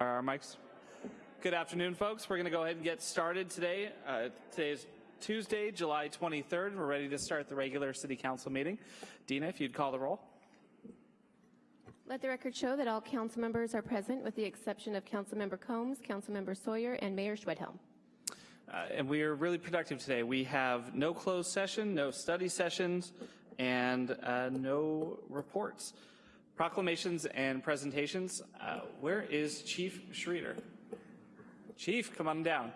Are our mics? Good afternoon, folks. We're going to go ahead and get started today. Uh, today is Tuesday, July 23rd. We're ready to start the regular City Council meeting. Dina, if you'd call the roll. Let the record show that all council members are present with the exception of Councilmember Combs, Councilmember Sawyer, and Mayor Schwedhelm. Uh, and we are really productive today. We have no closed session, no study sessions, and uh, no reports. Proclamations and presentations. Uh, where is Chief Schreeder? Chief, come on down.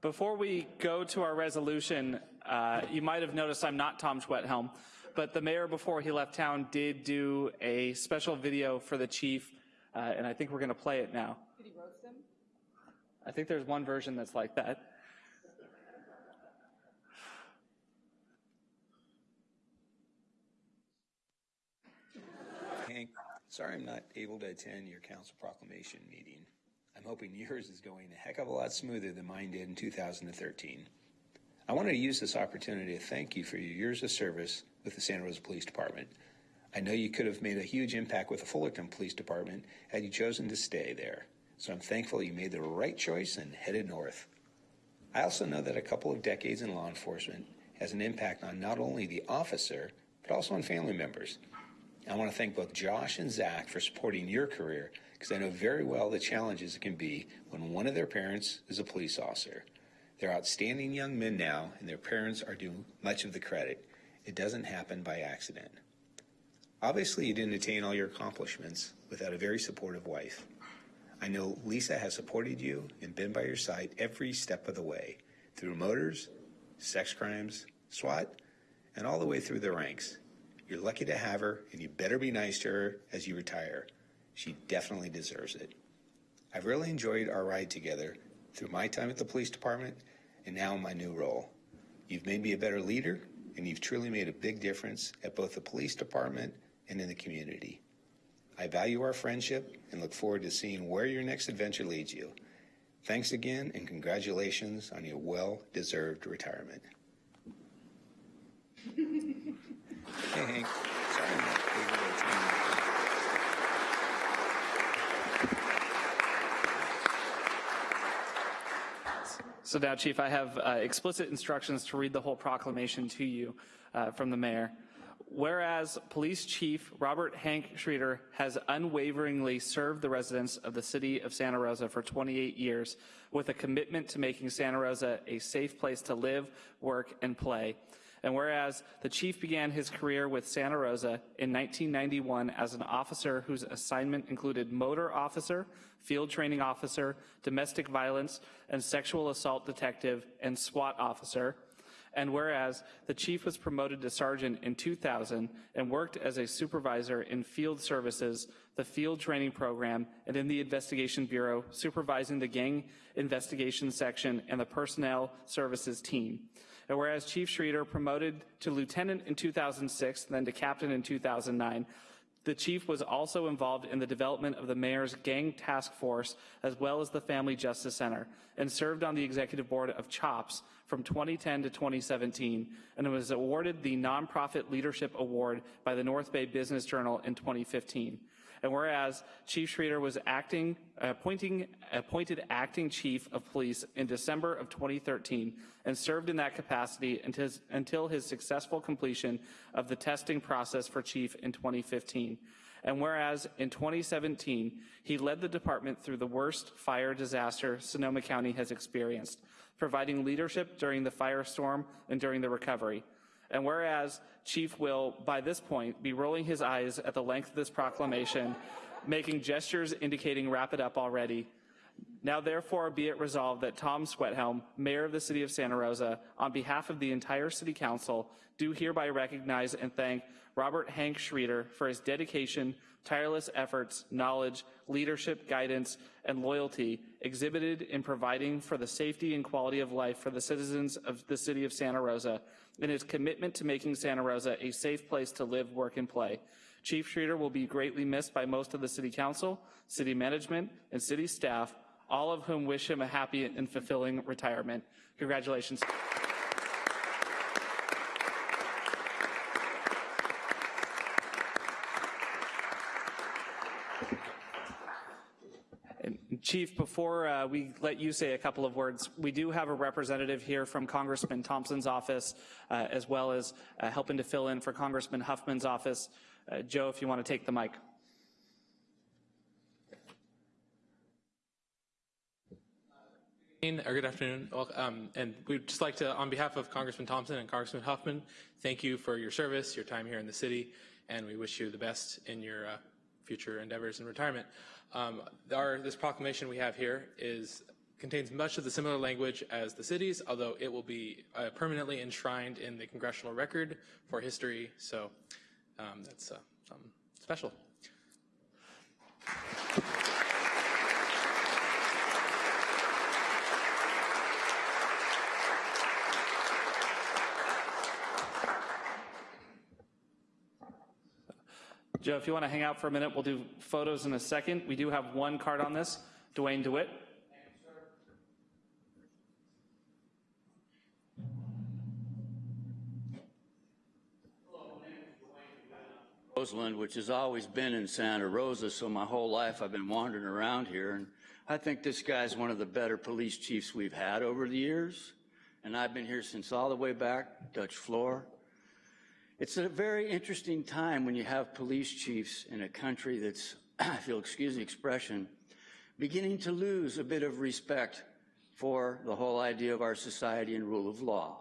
Before we go to our resolution, uh, you might have noticed I'm not Tom Schwedhelm, but the mayor before he left town did do a special video for the chief, uh, and I think we're gonna play it now. Did he roast him? I think there's one version that's like that. Hank, sorry I'm not able to attend your council proclamation meeting. I'm hoping yours is going a heck of a lot smoother than mine did in 2013. I wanted to use this opportunity to thank you for your years of service with the Santa Rosa Police Department. I know you could have made a huge impact with the Fullerton Police Department had you chosen to stay there. So I'm thankful you made the right choice and headed north. I also know that a couple of decades in law enforcement has an impact on not only the officer, but also on family members. I want to thank both Josh and Zach for supporting your career because I know very well the challenges it can be when one of their parents is a police officer. They're outstanding young men now, and their parents are due much of the credit. It doesn't happen by accident. Obviously, you didn't attain all your accomplishments without a very supportive wife. I know Lisa has supported you and been by your side every step of the way through motors, sex crimes, SWAT, and all the way through the ranks. You're lucky to have her, and you better be nice to her as you retire. She definitely deserves it. I've really enjoyed our ride together through my time at the police department and now my new role. You've made me a better leader, and you've truly made a big difference at both the police department and in the community. I value our friendship and look forward to seeing where your next adventure leads you. Thanks again, and congratulations on your well deserved retirement. hey, Hank. Sorry I'm not able to attend. So now, Chief, I have uh, explicit instructions to read the whole proclamation to you uh, from the mayor. Whereas Police Chief Robert Hank Schreeder has unwaveringly served the residents of the city of Santa Rosa for 28 years with a commitment to making Santa Rosa a safe place to live, work, and play. And whereas the chief began his career with Santa Rosa in 1991 as an officer whose assignment included motor officer, field training officer, domestic violence and sexual assault detective, and SWAT officer, and whereas the chief was promoted to sergeant in 2000 and worked as a supervisor in field services, the field training program, and in the investigation bureau, supervising the gang investigation section and the personnel services team. Whereas Chief Schreeder promoted to lieutenant in 2006, then to captain in 2009, the chief was also involved in the development of the mayor's gang task force as well as the Family Justice Center and served on the executive board of CHOPS from 2010 to 2017 and was awarded the Nonprofit Leadership Award by the North Bay Business Journal in 2015. And whereas Chief Schreeder was acting, appointing, appointed acting chief of police in December of 2013 and served in that capacity until his, until his successful completion of the testing process for chief in 2015. And whereas in 2017, he led the department through the worst fire disaster Sonoma County has experienced, providing leadership during the firestorm and during the recovery. And whereas Chief will, by this point, be rolling his eyes at the length of this proclamation, making gestures indicating wrap it up already. Now therefore be it resolved that Tom Schwedhelm, Mayor of the City of Santa Rosa, on behalf of the entire City Council, do hereby recognize and thank Robert Hank Schreeder for his dedication, tireless efforts, knowledge, leadership, guidance, and loyalty exhibited in providing for the safety and quality of life for the citizens of the City of Santa Rosa, and his commitment to making Santa Rosa a safe place to live, work, and play. Chief Schreeder will be greatly missed by most of the City Council, City Management, and City staff, all of whom wish him a happy and fulfilling retirement. Congratulations. And Chief, before uh, we let you say a couple of words, we do have a representative here from Congressman Thompson's office, uh, as well as uh, helping to fill in for Congressman Huffman's office. Uh, Joe, if you want to take the mic. or good afternoon, um, and we'd just like to, on behalf of Congressman Thompson and Congressman Huffman, thank you for your service, your time here in the city, and we wish you the best in your uh, future endeavors in retirement. Um, Our, this proclamation we have here is, contains much of the similar language as the city's, although it will be uh, permanently enshrined in the congressional record for history, so um, that's uh, something special. Joe, if you want to hang out for a minute, we'll do photos in a second. We do have one card on this, Dwayne DeWitt. Roseland, which has always been in Santa Rosa, so my whole life I've been wandering around here. And I think this guy's one of the better police chiefs we've had over the years. And I've been here since all the way back, Dutch floor. It's a very interesting time when you have police chiefs in a country that's, if you'll excuse the expression, beginning to lose a bit of respect for the whole idea of our society and rule of law.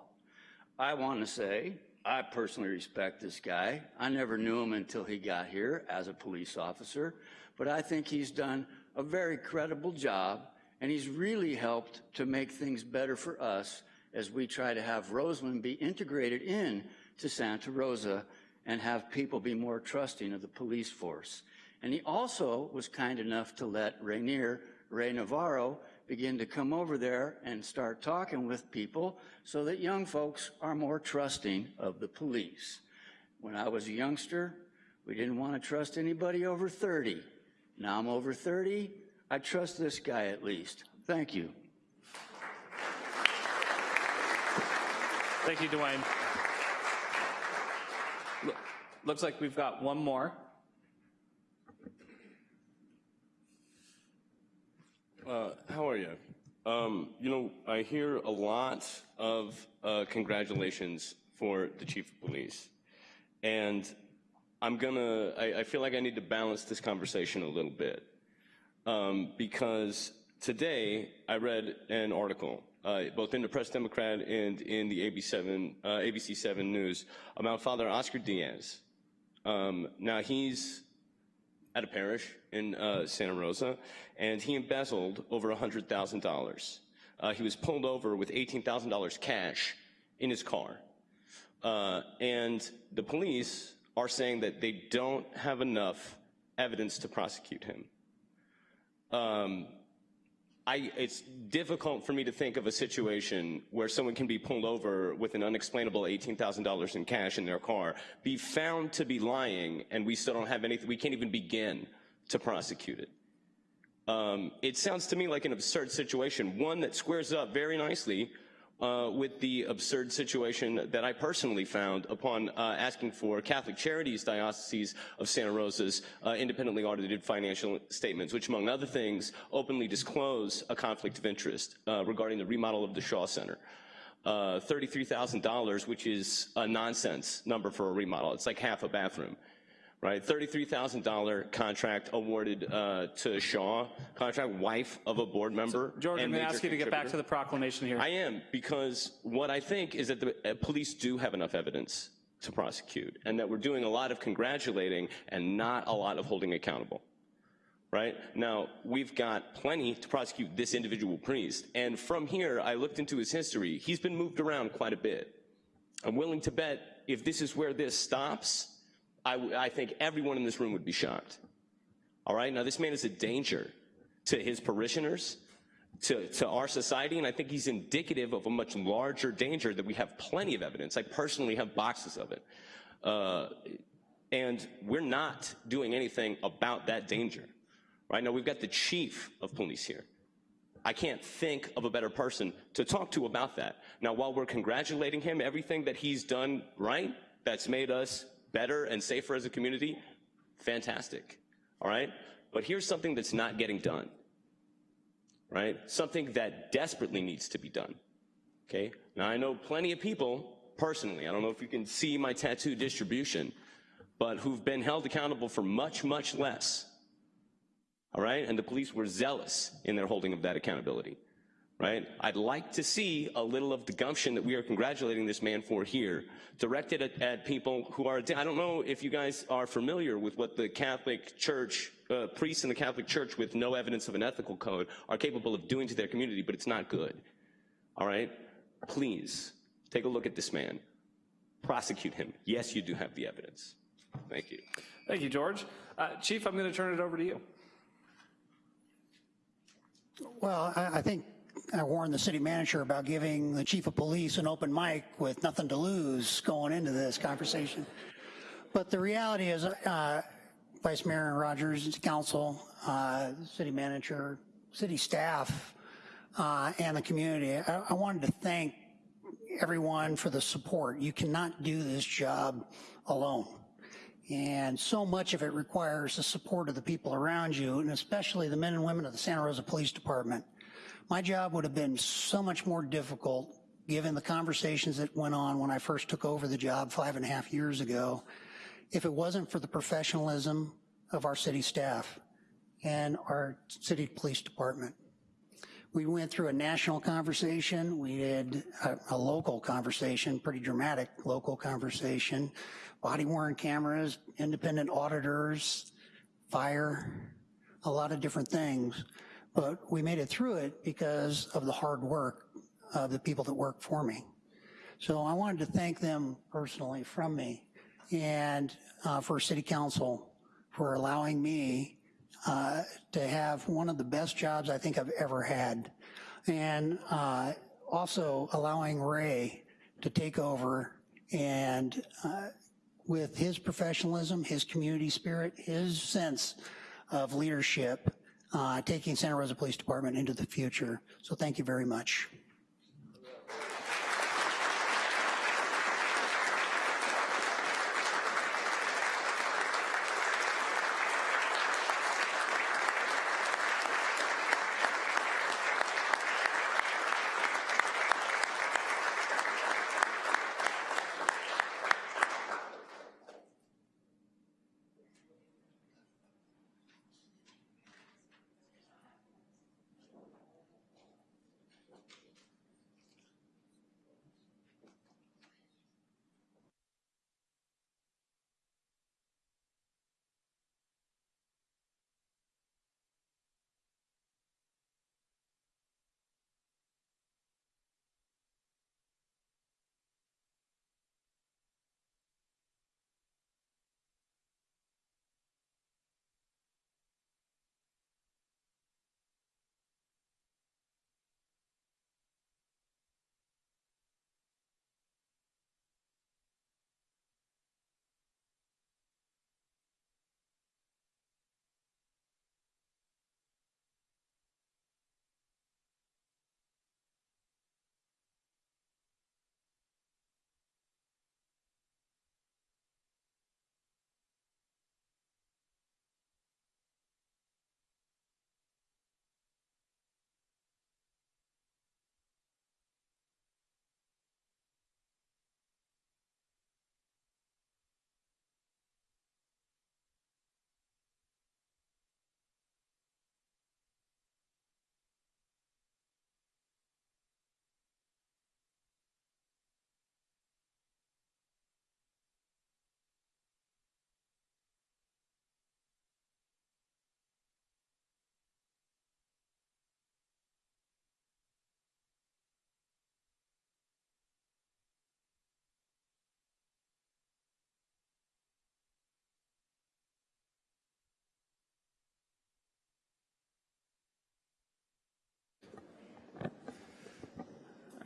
I want to say, I personally respect this guy. I never knew him until he got here as a police officer, but I think he's done a very credible job and he's really helped to make things better for us as we try to have Roseland be integrated in to Santa Rosa and have people be more trusting of the police force. And he also was kind enough to let Rainier, Ray Navarro, begin to come over there and start talking with people so that young folks are more trusting of the police. When I was a youngster, we didn't want to trust anybody over 30. Now I'm over 30, I trust this guy at least. Thank you. Thank you, Dwayne. Look- Looks like we've got one more. Uh, how are you? Um, you know, I hear a lot of uh, congratulations for the chief of police. And I'm gonna, I, I feel like I need to balance this conversation a little bit. Um, because today I read an article, uh, both in the Press Democrat and in the AB7, uh, ABC7 News, about Father Oscar Diaz. Um, now he's at a parish in uh, Santa Rosa, and he embezzled over $100,000. Uh, he was pulled over with $18,000 cash in his car. Uh, and the police are saying that they don't have enough evidence to prosecute him. Um, I, it's difficult for me to think of a situation where someone can be pulled over with an unexplainable $18,000 in cash in their car, be found to be lying, and we still don't have anything, we can't even begin to prosecute it. Um, it sounds to me like an absurd situation, one that squares up very nicely uh, with the absurd situation that I personally found upon uh, asking for Catholic Charities Diocese of Santa Rosa's uh, independently audited financial statements, which among other things openly disclose a conflict of interest uh, regarding the remodel of the Shaw Center. Uh, $33,000, which is a nonsense number for a remodel. It's like half a bathroom right? $33,000 contract awarded uh, to Shaw, contract wife of a board member. George, I'm going to ask you to get back to the proclamation here. I am, because what I think is that the uh, police do have enough evidence to prosecute, and that we're doing a lot of congratulating and not a lot of holding accountable. Right? Now, we've got plenty to prosecute this individual priest, and from here, I looked into his history. He's been moved around quite a bit. I'm willing to bet if this is where this stops, I, I think everyone in this room would be shocked. All right? Now, this man is a danger to his parishioners, to, to our society, and I think he's indicative of a much larger danger that we have plenty of evidence. I personally have boxes of it. Uh, and we're not doing anything about that danger. Right now, we've got the chief of police here. I can't think of a better person to talk to about that. Now, while we're congratulating him, everything that he's done right, that's made us better and safer as a community, fantastic, all right? But here's something that's not getting done, right? Something that desperately needs to be done, okay? Now, I know plenty of people personally, I don't know if you can see my tattoo distribution, but who've been held accountable for much, much less, all right? And the police were zealous in their holding of that accountability, right? I'd like to see a little of the gumption that we are congratulating this man for here, directed at, at people who are, I don't know if you guys are familiar with what the Catholic Church, uh, priests in the Catholic Church with no evidence of an ethical code are capable of doing to their community, but it's not good, all right? Please, take a look at this man. Prosecute him. Yes, you do have the evidence. Thank you. Thank you, George. Uh, Chief, I'm going to turn it over to you. Well, I, I think I warned the city manager about giving the chief of police an open mic with nothing to lose going into this conversation. But the reality is, uh, Vice Mayor Rogers, council, uh, city manager, city staff, uh, and the community, I, I wanted to thank everyone for the support. You cannot do this job alone. And so much of it requires the support of the people around you, and especially the men and women of the Santa Rosa Police Department. My job would have been so much more difficult given the conversations that went on when I first took over the job five and a half years ago, if it wasn't for the professionalism of our city staff and our city police department. We went through a national conversation, we did a, a local conversation, pretty dramatic local conversation, body worn cameras, independent auditors, fire, a lot of different things. But we made it through it because of the hard work of the people that work for me. So I wanted to thank them personally from me and uh, for City Council for allowing me uh, to have one of the best jobs I think I've ever had. And uh, also allowing Ray to take over and uh, with his professionalism, his community spirit, his sense of leadership, Uh, taking Santa Rosa Police Department into the future. So thank you very much.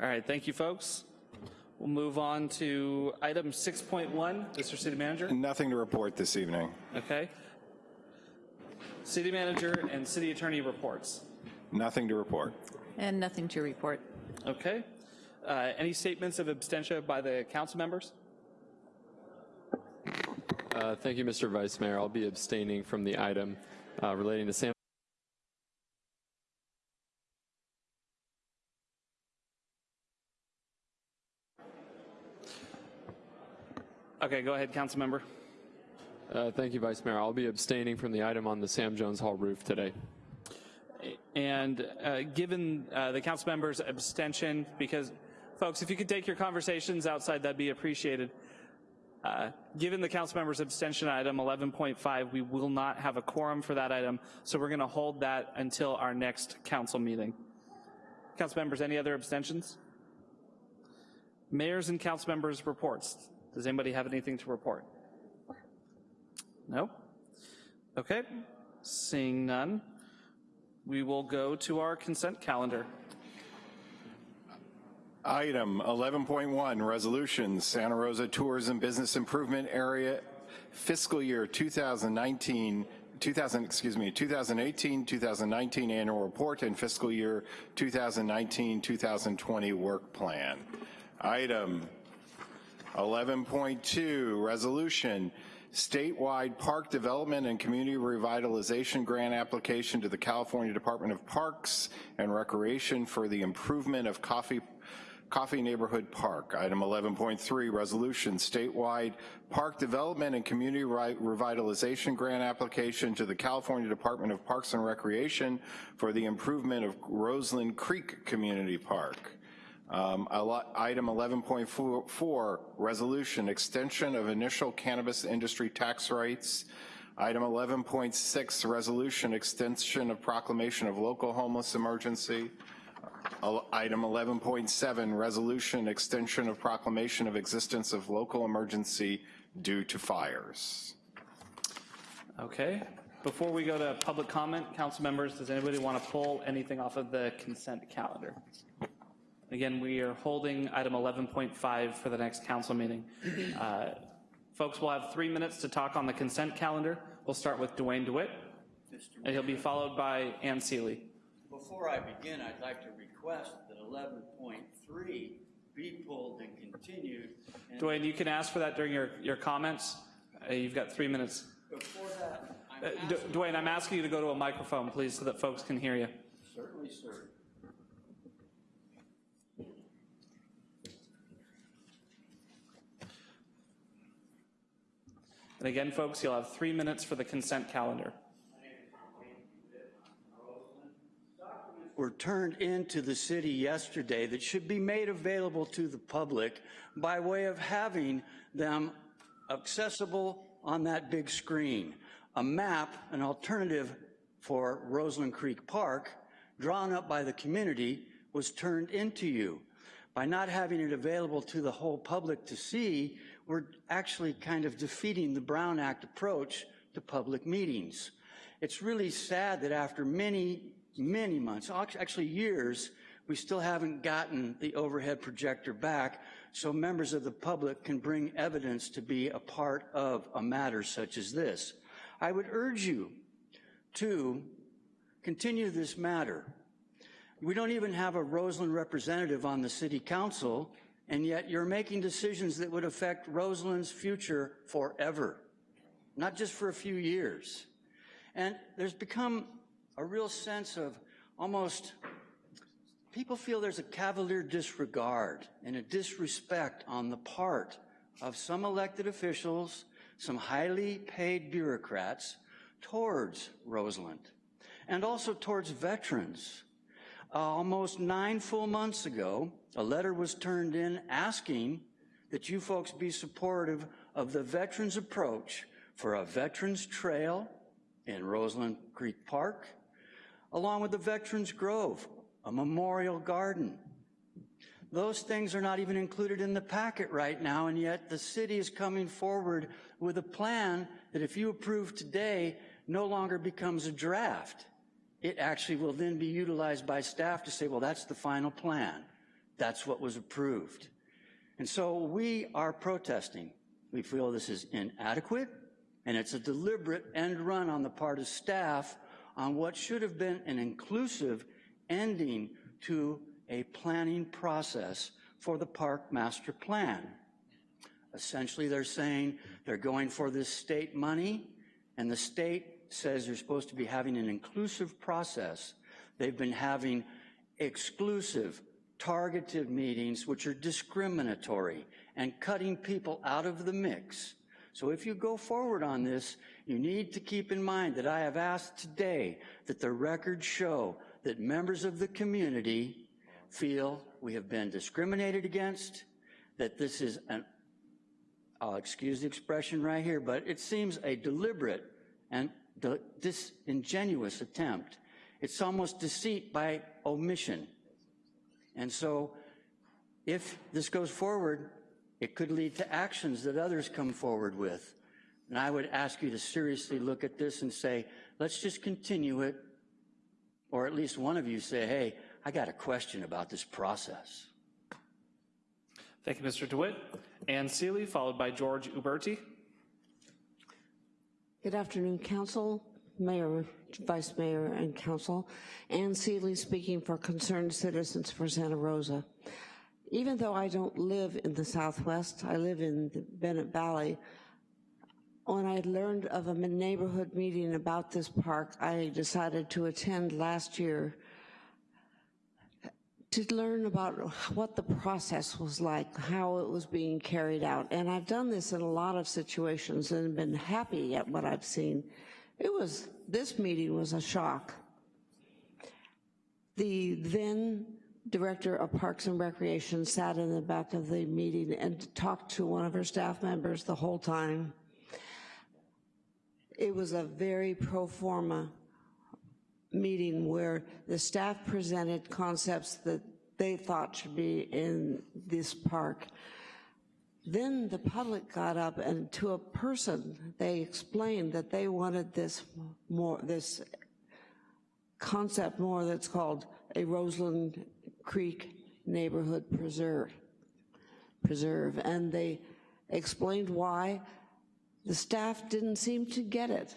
All right, thank you, folks. We'll move on to item 6.1, Mr. City Manager. Nothing to report this evening. Okay. City Manager and City Attorney reports. Nothing to report. And nothing to report. Okay. Uh, Any statements of abstention by the council members? Uh, Thank you, Mr. Vice Mayor. I'll be abstaining from the item uh, relating to Sam. Okay, go ahead, council member. Uh, Thank you, Vice Mayor. I'll be abstaining from the item on the Sam Jones Hall roof today. And uh, given uh, the council member's abstention, because, folks, if you could take your conversations outside, that'd be appreciated. Uh, Given the council member's abstention on item 11.5, we will not have a quorum for that item, so we're going to hold that until our next council meeting. Council members, any other abstentions? Mayors and council members' reports. Does anybody have anything to report? No? Okay, seeing none, we will go to our consent calendar. Item 11.1, resolution, Santa Rosa Tourism Business Improvement Area fiscal year 2019, 2000, excuse me, 2018, 2019 annual report and fiscal year 2019, 2020 work plan. Item 11.2, resolution, statewide park development and community revitalization grant application to the California Department of Parks and Recreation for the improvement of Coffey Coffey Neighborhood Park. Item 11.3, resolution, statewide park development and community revitalization grant application to the California Department of Parks and Recreation for the improvement of Roseland Creek Community Park. Um, Item 11.4, resolution, extension of initial cannabis industry tax rates. Item 11.6, resolution, extension of proclamation of local homeless emergency. Item 11.7, resolution, extension of proclamation of existence of local emergency due to fires. Okay, before we go to public comment, council members, does anybody want to pull anything off of the consent calendar? Again, we are holding item 11.5 for the next council meeting. Uh, Folks will have three minutes to talk on the consent calendar. We'll start with Dwayne DeWitt, and he'll be followed by Ann Seeley. Before I begin, I'd like to request that 11.3 be pulled and continued. And Dwayne, you can ask for that during your, your comments. Uh, You've got three minutes. Before that, Uh, I'm D- asking, Dwayne, I'm asking you to go to a microphone, please, so that folks can hear you. certainly, sir. And again, folks, you'll have three minutes for the consent calendar. were turned into the city yesterday that should be made available to the public by way of having them accessible on that big screen. A map, an alternative for Roseland Creek Park, drawn up by the community, was turned into you. By not having it available to the whole public to see, we're actually kind of defeating the Brown Act approach to public meetings. It's really sad that after many, many months, actually years, we still haven't gotten the overhead projector back so members of the public can bring evidence to be a part of a matter such as this. I would urge you to continue this matter. We don't even have a Roseland representative on the city council, and yet you're making decisions that would affect Roseland's future forever, not just for a few years. And there's become a real sense of almost, people feel there's a cavalier disregard and a disrespect on the part of some elected officials, some highly paid bureaucrats towards Roseland and also towards veterans. Uh, almost nine full months ago, a letter was turned in asking that you folks be supportive of the veterans approach for a veterans trail in Roseland Creek Park, along with the Veterans Grove, a memorial garden. Those things are not even included in the packet right now, and yet the city is coming forward with a plan that if you approve today, no longer becomes a draft. It actually will then be utilized by staff to say, well, that's the final plan. That's what was approved. And so we are protesting. We feel this is inadequate, and it's a deliberate end run on the part of staff on what should have been an inclusive ending to a planning process for the park master plan. Essentially, they're saying they're going for this state money, and the state says they're supposed to be having an inclusive process. They've been having exclusive, targeted meetings which are discriminatory and cutting people out of the mix. So if you go forward on this, you need to keep in mind that I have asked today that the records show that members of the community feel we have been discriminated against, that this is an, I'll excuse the expression right here, but it seems a deliberate and disingenuous attempt. It's almost deceit by omission. And so if this goes forward, it could lead to actions that others come forward with. And I would ask you to seriously look at this and say, let's just continue it. Or at least one of you say, hey, I got a question about this process. Thank you, Mr. DeWitt. Ann Seeley, followed by George Uberti. Good afternoon, Council, Mayor, Vice Mayor, and Council. Ann Seeley speaking for Concerned Citizens for Santa Rosa. Even though I don't live in the Southwest, I live in the Bennett Valley, when I learned of a neighborhood meeting about this park, I decided to attend last year to learn about what the process was like, how it was being carried out. And I've done this in a lot of situations and been happy at what I've seen. It was, this meeting was a shock. The then Director of Parks and Recreation sat in the back of the meeting and talked to one of her staff members the whole time. It was a very pro forma meeting where the staff presented concepts that they thought should be in this park. Then the public got up and to a person, they explained that they wanted this more, this concept more that's called a Roseland Creek Neighborhood Preserve. Preserve, and they explained why the staff didn't seem to get it.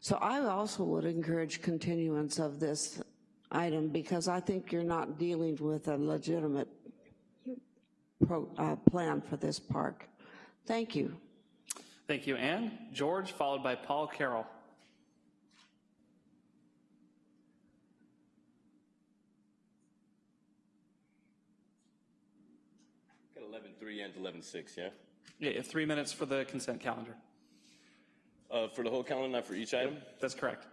So I also would encourage continuance of this item because I think you're not dealing with a legitimate pro, uh, plan for this park. Thank you. Thank you, Anne. George, followed by Paul Carroll. Got 11.3 and 11.6, yeah? Yeah, you have three minutes for the consent calendar. Uh, for the whole calendar, not for each item? That's correct.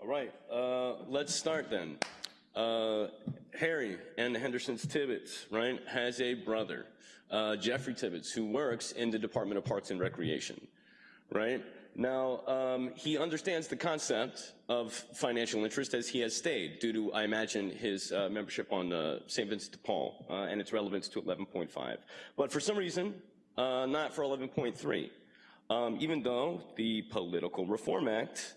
All right, uh, let's start then. Uh, Harry and Henderson's Tibbetts, right, has a brother, uh, Jeffrey Tibbetts, who works in the Department of Parks and Recreation, right? Now, um, he understands the concept of financial interest as he has stayed due to, I imagine, his uh, membership on uh, St. Vincent de Paul uh, and its relevance to 11.5. But for some reason, uh, not for 11.3. Um, even though the Political Reform Act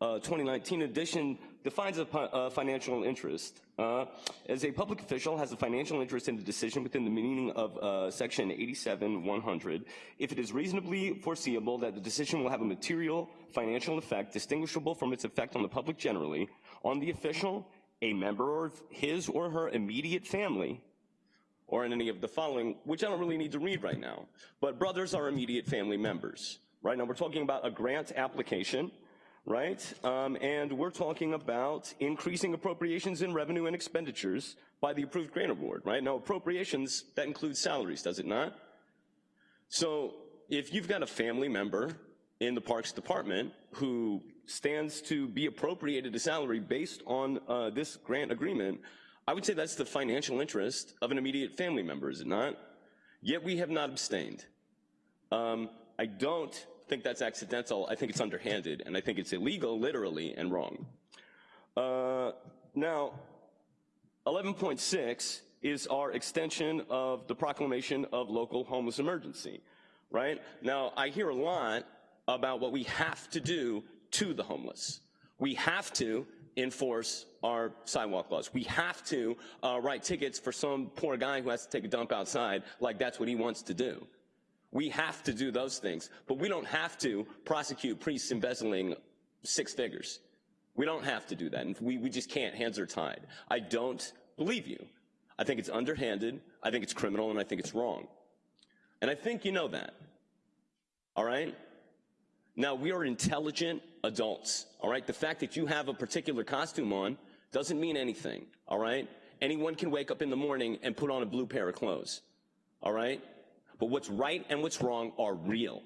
uh, 2019 edition defines a uh, financial interest. Uh, as a public official has a financial interest in the decision within the meaning of uh, section 87-100 if it is reasonably foreseeable that the decision will have a material financial effect distinguishable from its effect on the public generally on the official a member of his or her immediate family or in any of the following which i don't really need to read right now but brothers are immediate family members right? Now we're talking about a grant application right? Um, and we're talking about increasing appropriations in revenue and expenditures by the approved grant award, right? Now, appropriations, that includes salaries, does it not? So if you've got a family member in the Parks Department who stands to be appropriated a salary based on uh, this grant agreement, I would say that's the financial interest of an immediate family member, is it not? Yet we have not abstained. Um, I don't think that's accidental. I think it's underhanded, and I think it's illegal, literally, and wrong. Uh, now, 11.6 is our extension of the proclamation of local homeless emergency, right? Now, I hear a lot about what we have to do to the homeless. We have to enforce our sidewalk laws. We have to uh, write tickets for some poor guy who has to take a dump outside like that's what he wants to do. We have to do those things, but we don't have to prosecute priests embezzling six figures. We don't have to do that, and we, we just can't. Hands are tied. I don't believe you. I think it's underhanded, I think it's criminal, and I think it's wrong. And I think you know that. All right? Now, we are intelligent adults, all right? The fact that you have a particular costume on doesn't mean anything, all right? Anyone can wake up in the morning and put on a blue pair of clothes, all right? But what's right and what's wrong are real,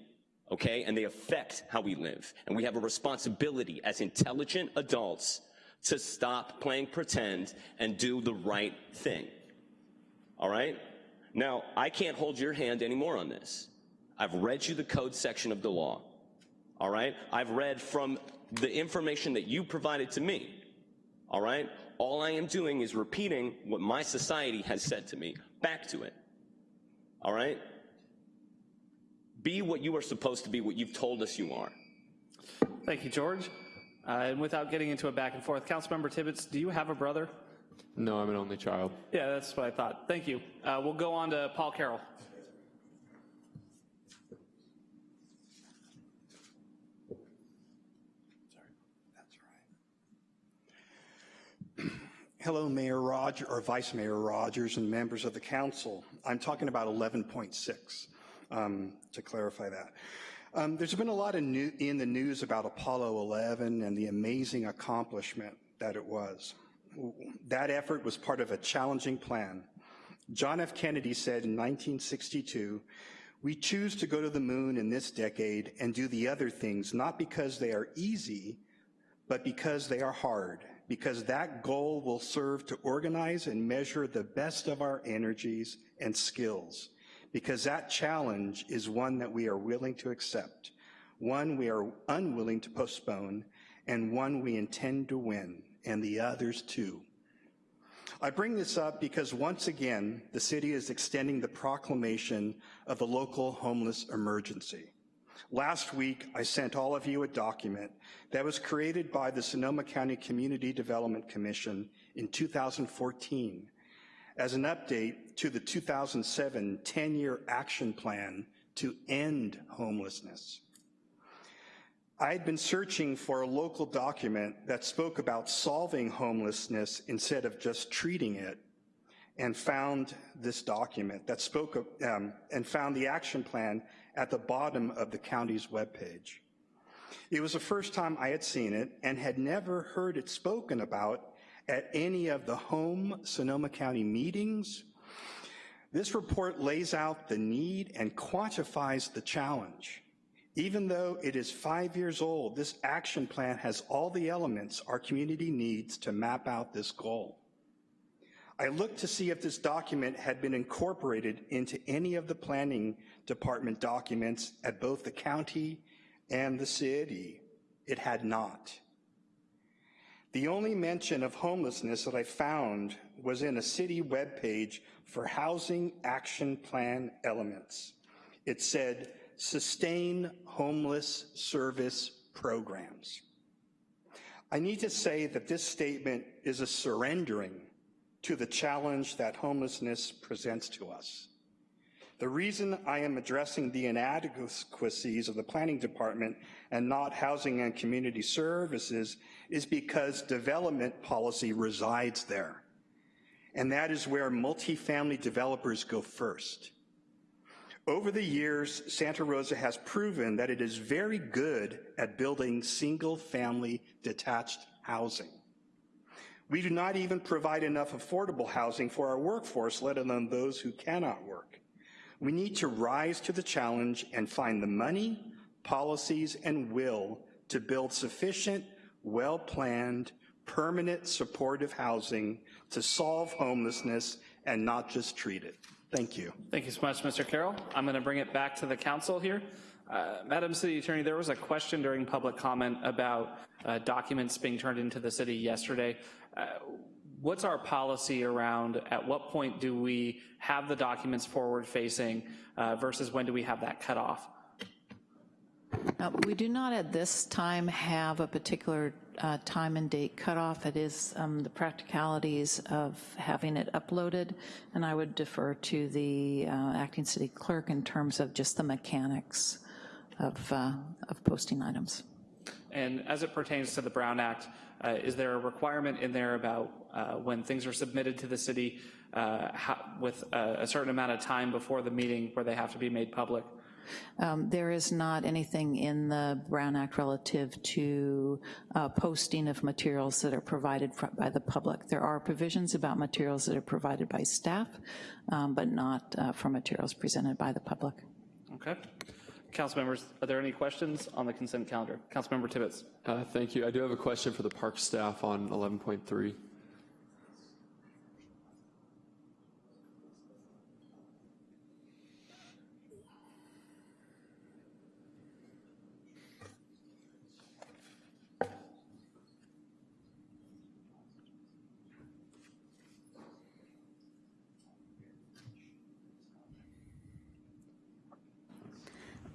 okay? And they affect how we live. And we have a responsibility as intelligent adults to stop playing pretend and do the right thing, all right? Now, I can't hold your hand anymore on this. I've read you the code section of the law, all right? I've read from the information that you provided to me, all right? All I am doing is repeating what my society has said to me back to it, all right? Be what you are supposed to be, what you've told us you are. Thank you, George. Uh, and without getting into a back and forth, Councilmember Tibbetts, do you have a brother? No, I'm an only child. Yeah, that's what I thought. Thank you. Uh, we'll go on to Paul Carroll. Hello, Mayor Roger, or Vice Mayor Rogers and members of the council. I'm talking about 11.6, um, to clarify that. Um, there's been a lot new, in the news about Apollo 11 and the amazing accomplishment that it was. That effort was part of a challenging plan. John F. Kennedy said in 1962, we choose to go to the moon in this decade and do the other things, not because they are easy, but because they are hard because that goal will serve to organize and measure the best of our energies and skills, because that challenge is one that we are willing to accept, one we are unwilling to postpone, and one we intend to win, and the others too. I bring this up because once again, the city is extending the proclamation of the local homeless emergency. Last week, I sent all of you a document that was created by the Sonoma County Community Development Commission in 2014 as an update to the 2007 10-year action plan to end homelessness. I had been searching for a local document that spoke about solving homelessness instead of just treating it and found this document that spoke of, um, and found the action plan at the bottom of the county's webpage. It was the first time I had seen it and had never heard it spoken about at any of the home Sonoma County meetings. This report lays out the need and quantifies the challenge. Even though it is five years old, this action plan has all the elements our community needs to map out this goal. I looked to see if this document had been incorporated into any of the planning department documents at both the county and the city. It had not. The only mention of homelessness that I found was in a city webpage for housing action plan elements. It said, sustain homeless service programs. I need to say that this statement is a surrendering to the challenge that homelessness presents to us. The reason I am addressing the inadequacies of the planning department and not housing and community services is because development policy resides there. And that is where multifamily developers go first. Over the years, Santa Rosa has proven that it is very good at building single family detached housing. We do not even provide enough affordable housing for our workforce, let alone those who cannot work. We need to rise to the challenge and find the money, policies, and will to build sufficient, well-planned, permanent supportive housing to solve homelessness and not just treat it. Thank you. Thank you so much, Mr. Carroll. I'm going to bring it back to the council here. Uh, Madam City Attorney, there was a question during public comment about uh, documents being turned into the city yesterday. Uh, what's our policy around at what point do we have the documents forward facing uh, versus when do we have that cutoff? Uh, we do not at this time have a particular uh, time and date cutoff. It is um, the practicalities of having it uploaded, and I would defer to the uh, acting city clerk in terms of just the mechanics of, uh, of posting items. And as it pertains to the Brown Act, uh, is there a requirement in there about uh, when things are submitted to the city uh, how, with a, a certain amount of time before the meeting where they have to be made public? Um, There is not anything in the Brown Act relative to uh, posting of materials that are provided by the public. There are provisions about materials that are provided by staff, um, but not uh, for materials presented by the public. Okay. Council members, are there any questions on the consent calendar? Councilmember Tibbetts. Uh, Thank you. I do have a question for the park staff on 11.3.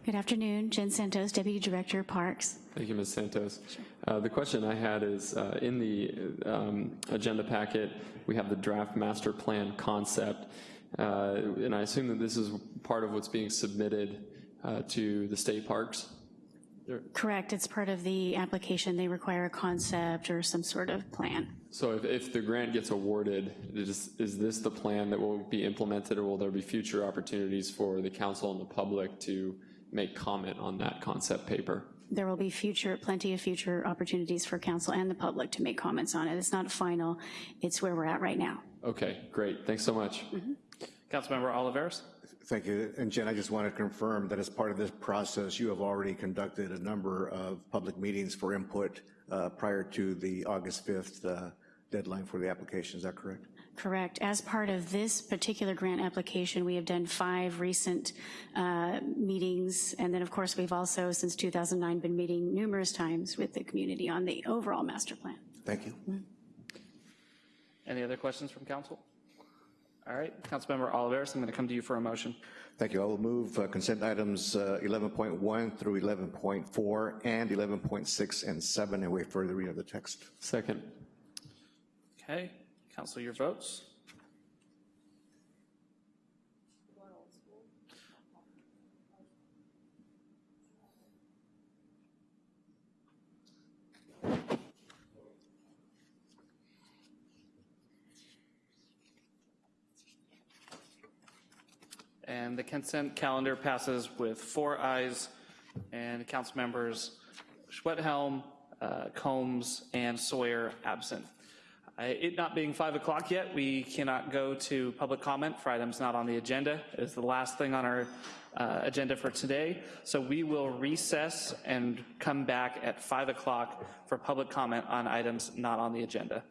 Good afternoon, Jen Santos, Deputy Director, Parks. Thank you, Ms. Santos. Uh, The question I had is, uh, in the um, agenda packet, we have the draft master plan concept, uh, and I assume that this is part of what's being submitted uh, to the state parks? Correct, it's part of the application. They require a concept or some sort of plan. So if, if the grant gets awarded, is, is this the plan that will be implemented, or will there be future opportunities for the council and the public to make comment on that concept paper? There will be future, plenty of future opportunities for council and the public to make comments on it. It's not final, it's where we're at right now. Okay, great. Thanks so much. Councilmember Olivares. Thank you. And Jen, I just want to confirm that as part of this process, you have already conducted a number of public meetings for input uh, prior to the August 5th uh, deadline for the application. Is that correct? Correct. As part of this particular grant application, we have done five recent uh, meetings, and then, of course, we've also, since 2009, been meeting numerous times with the community on the overall master plan. Thank you. Any other questions from council? All right, Councilmember Olivares, I'm going to come to you for a motion. Thank you. I will move uh, consent items uh, 11.1 through 11.4 and 11.6 and 7 and wait for the reading of the text. Second. Okay, council, your votes. And the consent calendar passes with four ayes and council members Schwedhelm, uh, Combs, and Sawyer absent. Uh, It not being 5 o'clock yet, we cannot go to public comment for items not on the agenda. It is the last thing on our uh, agenda for today. So we will recess and come back at 5 o'clock for public comment on items not on the agenda.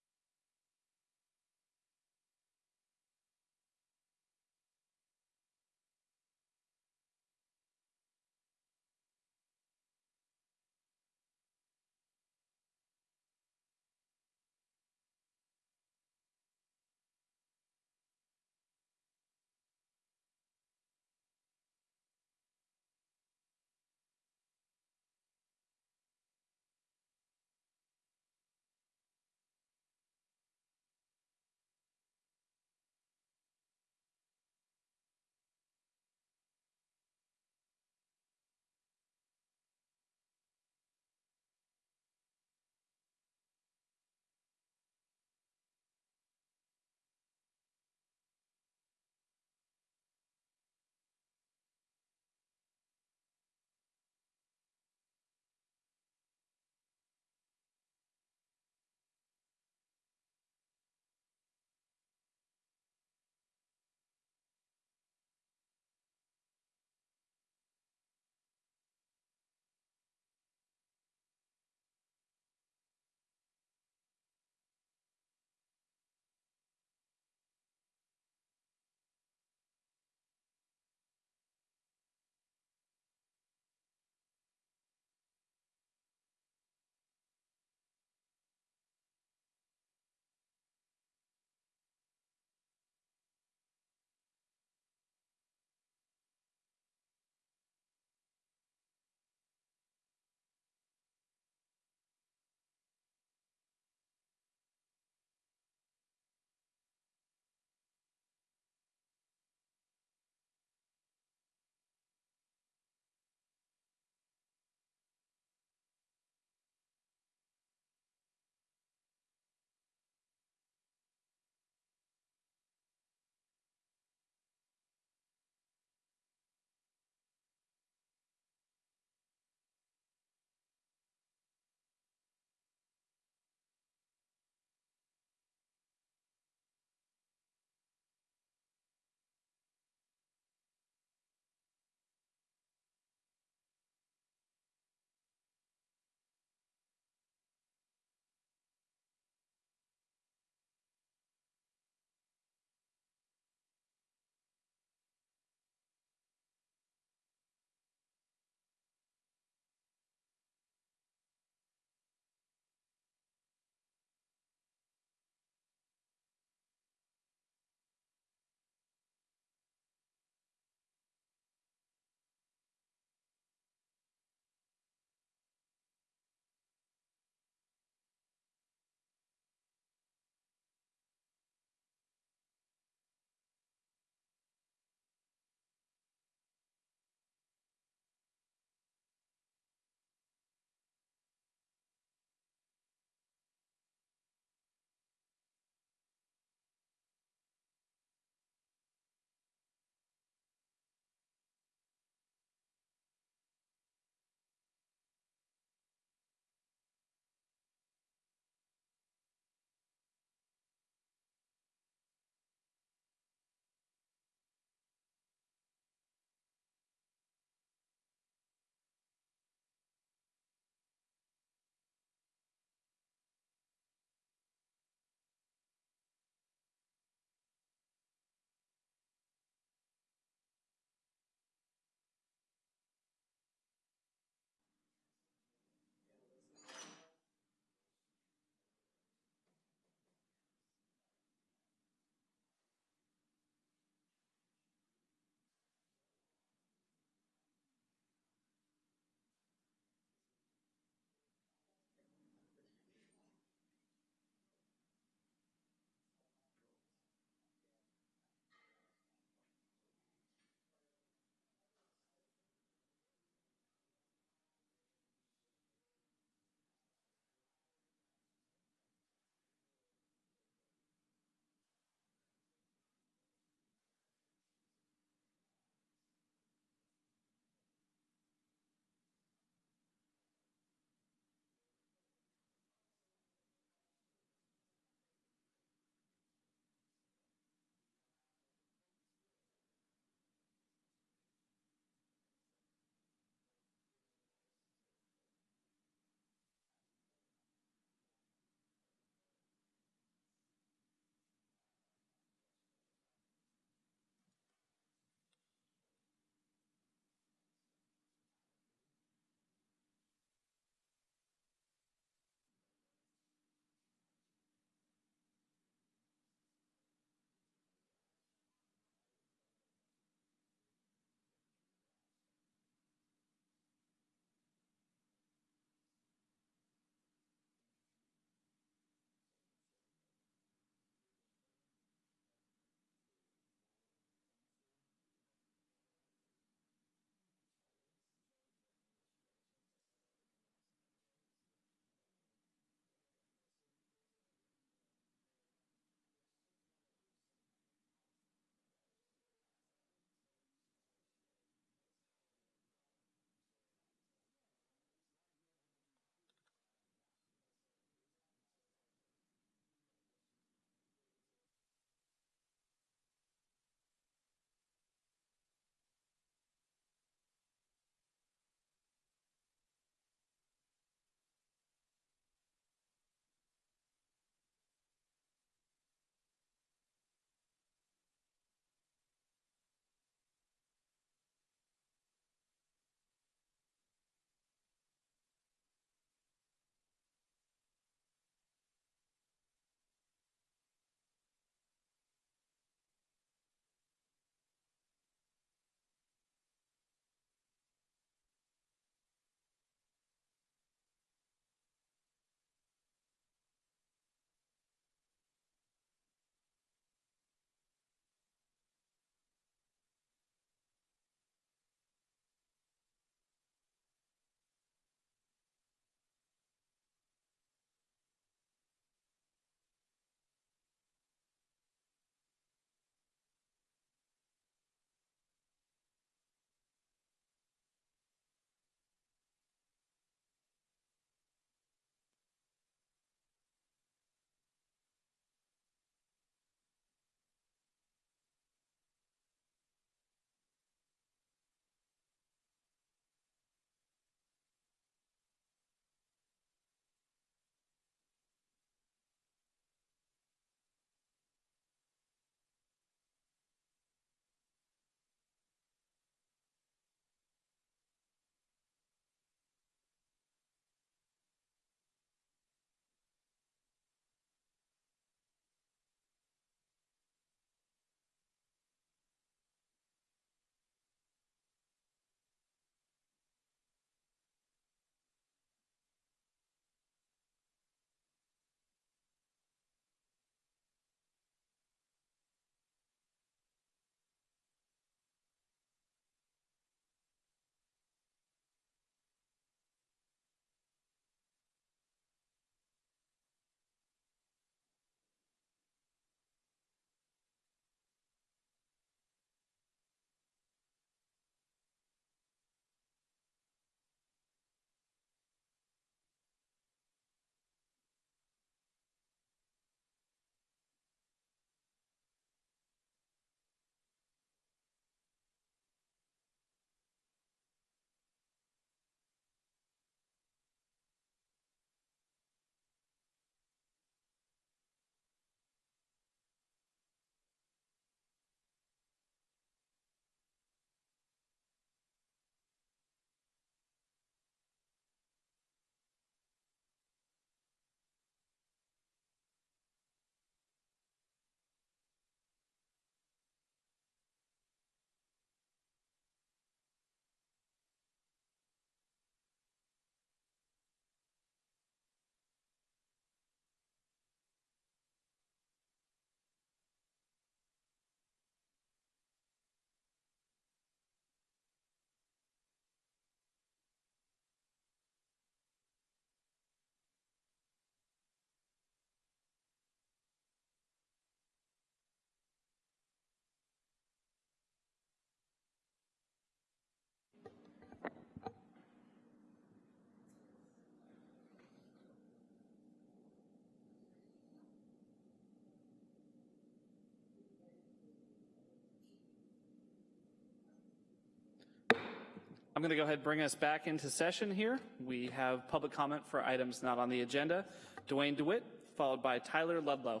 I'm going to go ahead and bring us back into session here. We have public comment for items not on the agenda. Dwayne DeWitt, followed by Tyler Ludlow.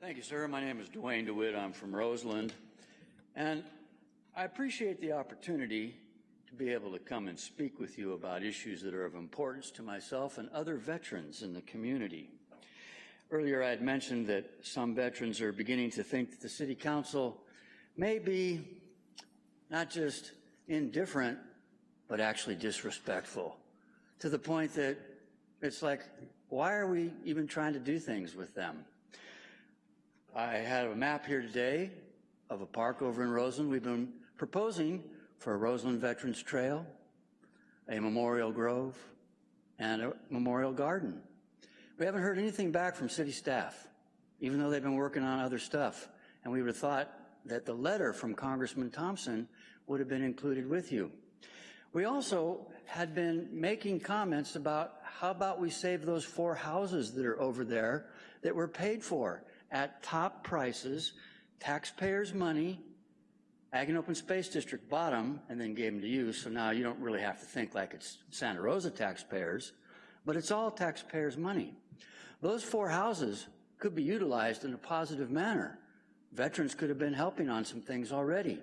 Thank you, sir. My name is Dwayne DeWitt. I'm from Roseland. And I appreciate the opportunity to be able to come and speak with you about issues that are of importance to myself and other veterans in the community. Earlier, I had mentioned that some veterans are beginning to think that the City Council may be not just indifferent, but actually disrespectful to the point that it's like, why are we even trying to do things with them? I have a map here today of a park over in Roseland. We've been proposing for a Roseland Veterans Trail, a memorial grove, and a memorial garden. We haven't heard anything back from city staff, even though they've been working on other stuff. And we would have thought that the letter from Congressman Thompson would have been included with you. We also had been making comments about how about we save those four houses that are over there that were paid for at top prices, taxpayers' money, Ag and Open Space District bought them and then gave them to you, so now you don't really have to think like it's Santa Rosa taxpayers, but it's all taxpayers' money. Those four houses could be utilized in a positive manner. Veterans could have been helping on some things already.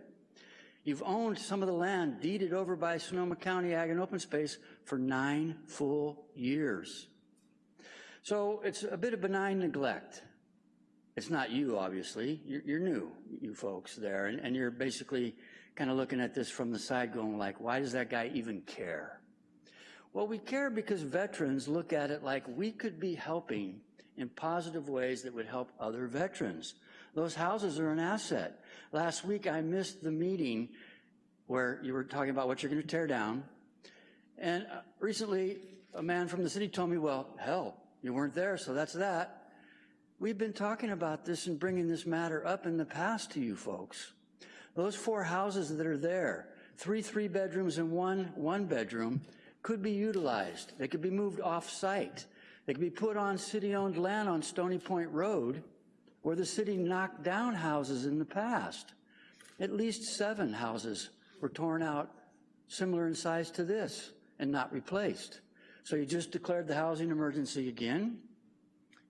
You've owned some of the land deeded over by Sonoma County Ag and Open Space for nine full years. So it's a bit of benign neglect. It's not you, obviously. You're, you're new, you folks there, and, and you're basically kind of looking at this from the side going like, why does that guy even care? Well, we care because veterans look at it like we could be helping in positive ways that would help other veterans. Those houses are an asset. Last week, I missed the meeting where you were talking about what you're going to tear down. And uh, recently, a man from the city told me, well, hell, you weren't there, so that's that. We've been talking about this and bringing this matter up in the past to you folks. Those four houses that are there, three three bedrooms and one one bedroom, could be utilized. They could be moved off-site. They could be put on city-owned land on Stony Point Road where the city knocked down houses in the past. At least seven houses were torn out similar in size to this and not replaced. So you just declared the housing emergency again.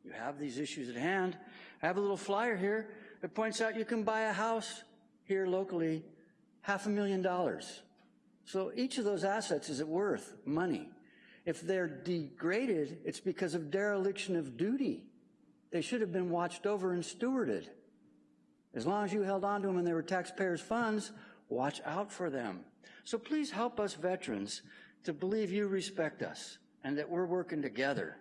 You have these issues at hand. I have a little flyer here that points out you can buy a house here locally half a million dollars. So each of those assets is it worth money. If they're degraded, it's because of dereliction of duty. They should have been watched over and stewarded. As long as you held on to them and they were taxpayers' funds, watch out for them. So please help us veterans to believe you respect us and that we're working together.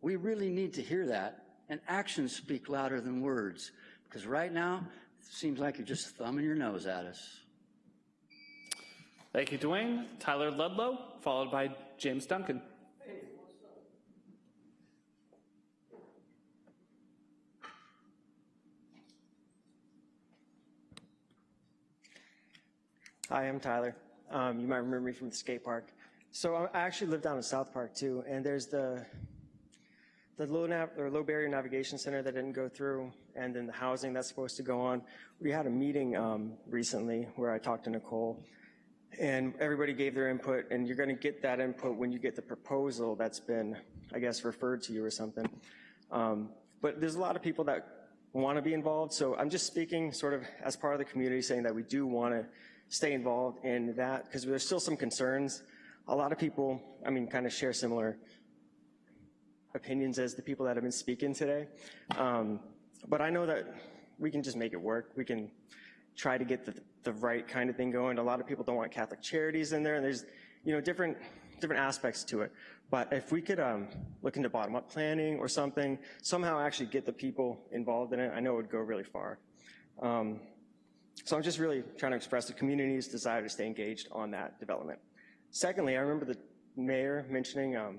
We really need to hear that, and actions speak louder than words, because right now, it seems like you're just thumbing your nose at us. Thank you, Dwayne. Tyler Ludlow, followed by James Duncan. Hi, I'm Tyler. Um, you might remember me from the skate park. So I actually live down in South Park too, and there's the the low nav or low barrier navigation center that didn't go through, and then the housing that's supposed to go on. We had a meeting um, recently where I talked to Nicole, and everybody gave their input, and you're going to get that input when you get the proposal that's been, I guess, referred to you or something. Um, but there's a lot of people that want to be involved, so I'm just speaking sort of as part of the community, saying that we do want to stay involved in that because there's still some concerns. A lot of people, I mean, kind of share similar opinions as the people that have been speaking today. Um, but I know that we can just make it work. We can try to get the, the right kind of thing going. A lot of people don't want Catholic charities in there, and there's, you know, different different aspects to it. But if we could um, look into bottom-up planning or something, somehow actually get the people involved in it, I know it would go really far. Um, so I'm just really trying to express the community's desire to stay engaged on that development. Secondly, I remember the mayor mentioning um,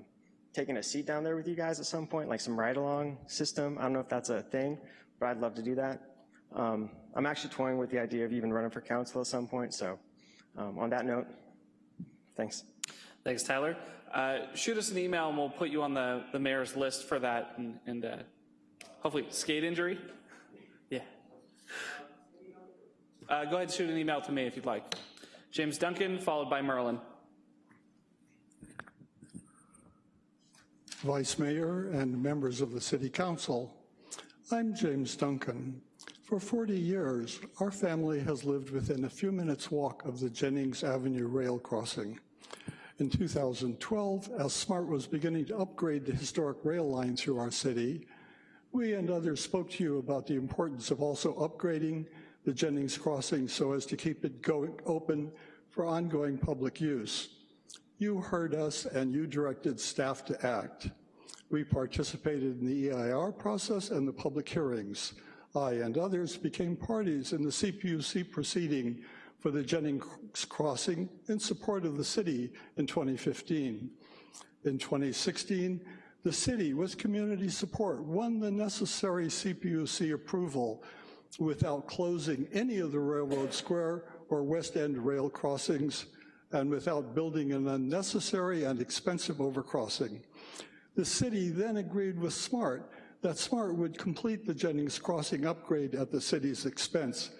taking a seat down there with you guys at some point, like some ride-along system. I don't know if that's a thing, but I'd love to do that. Um, I'm actually toying with the idea of even running for council at some point, so um, on that note, thanks. Thanks, Tyler. Uh, shoot us an email and we'll put you on the, the mayor's list for that and, and uh, hopefully skate injury. Yeah. Uh, go ahead and shoot an email to me if you'd like. James Duncan, followed by Merlin. Vice Mayor and members of the City Council, I'm James Duncan. For 40 years, our family has lived within a few minutes walk of the Jennings Avenue rail crossing. In 2012, as SMART was beginning to upgrade the historic rail line through our city, we and others spoke to you about the importance of also upgrading the Jennings crossing so as to keep it going open for ongoing public use. You heard us and you directed staff to act. We participated in the EIR process and the public hearings. I and others became parties in the CPUC proceeding for the Jennings crossing in support of the city in 2015. In 2016, the city, with community support, won the necessary CPUC approval without closing any of the Railroad Square or West End rail crossings and without building an unnecessary and expensive overcrossing. The city then agreed with SMART that SMART would complete the Jennings Crossing upgrade at the city's expense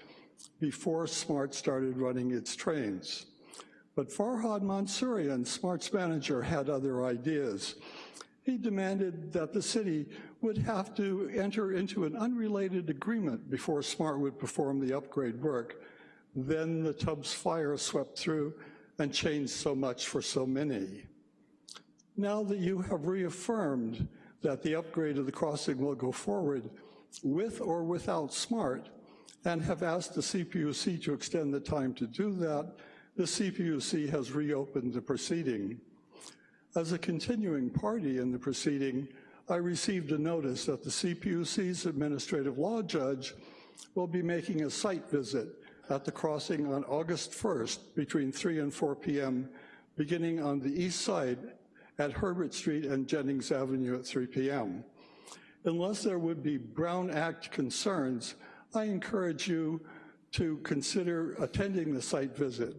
before SMART started running its trains. But Farhad Mansourian, SMART's manager, had other ideas. He demanded that the city would have to enter into an unrelated agreement before SMART would perform the upgrade work. Then the Tubbs fire swept through and changed so much for so many. Now that you have reaffirmed that the upgrade of the crossing will go forward with or without SMART, and have asked the CPUC to extend the time to do that, the CPUC has reopened the proceeding. As a continuing party in the proceeding, I received a notice that the CPUC's administrative law judge will be making a site visit at the crossing on August 1st between 3 and 4 p.m., beginning on the east side at Herbert Street and Jennings Avenue at 3 p.m. Unless there would be Brown Act concerns, I encourage you to consider attending the site visit.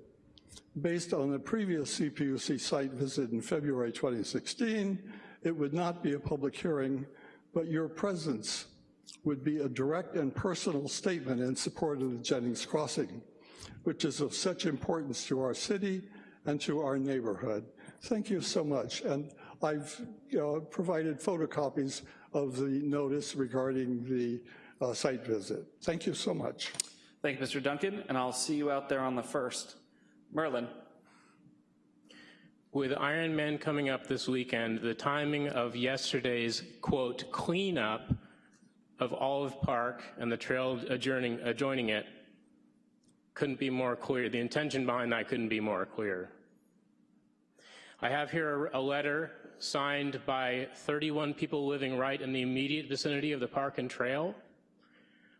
Based on the previous CPUC site visit in February 2016, it would not be a public hearing, but your presence would be a direct and personal statement in support of the Jennings Crossing, which is of such importance to our city and to our neighborhood. Thank you so much. And I've you know, provided photocopies of the notice regarding the uh, site visit. Thank you so much. Thank you, Mr. Duncan, and I'll see you out there on the 1st. Merlin. With Iron Ironman coming up this weekend, the timing of yesterday's, quote, cleanup of Olive Park and the trail adjoining, adjoining it couldn't be more clear. The intention behind that couldn't be more clear. I have here a letter signed by 31 people living right in the immediate vicinity of the park and trail.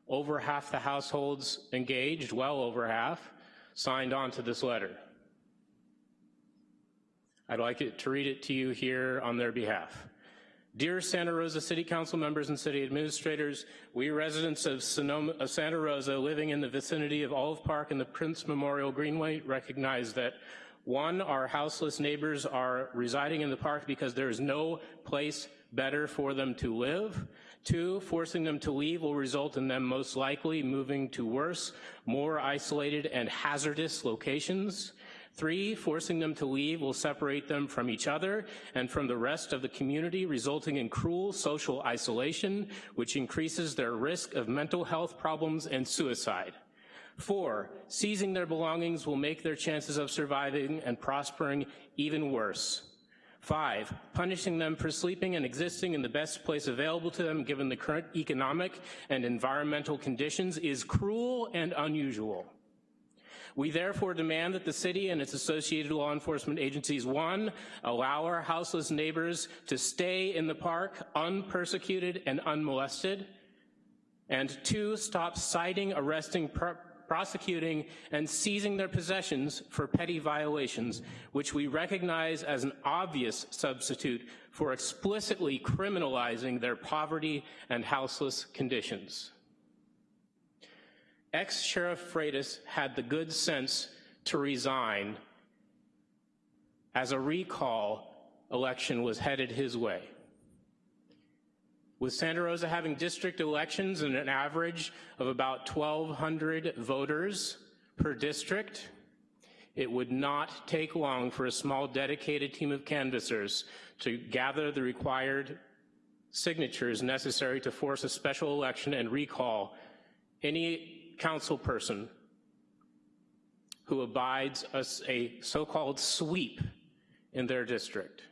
Over half the households engaged, well over half, signed on to this letter. I'd like to read it to you here on their behalf. Dear Santa Rosa City Council members and city administrators, we residents of, Sonoma, of Santa Rosa living in the vicinity of Olive Park and the Prince Memorial Greenway recognize that one, our houseless neighbors are residing in the park because there is no place better for them to live. Two, forcing them to leave will result in them most likely moving to worse, more isolated and hazardous locations. Three, forcing them to leave will separate them from each other and from the rest of the community, resulting in cruel social isolation, which increases their risk of mental health problems and suicide. Four, seizing their belongings will make their chances of surviving and prospering even worse. Five, punishing them for sleeping and existing in the best place available to them given the current economic and environmental conditions is cruel and unusual. We therefore demand that the city and its associated law enforcement agencies, one, allow our houseless neighbors to stay in the park unpersecuted and unmolested, and two, stop citing, arresting, prosecuting, and seizing their possessions for petty violations, which we recognize as an obvious substitute for explicitly criminalizing their poverty and houseless conditions. Ex-Sheriff Freitas had the good sense to resign as a recall election was headed his way. With Santa Rosa having district elections and an average of about 1,200 voters per district. It would not take long for a small dedicated team of canvassers to gather the required signatures necessary to force a special election and recall any council person who abides a, a so-called sweep in their district.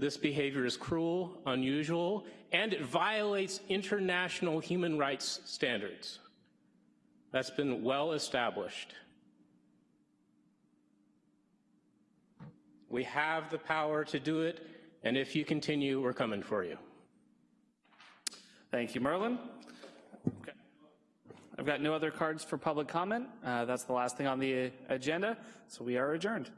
This behavior is cruel, unusual, and it violates international human rights standards. That's been well established. We have the power to do it, and if you continue, we're coming for you. Thank you, Merlin. Okay. I've got no other cards for public comment. Uh, that's the last thing on the agenda, so we are adjourned.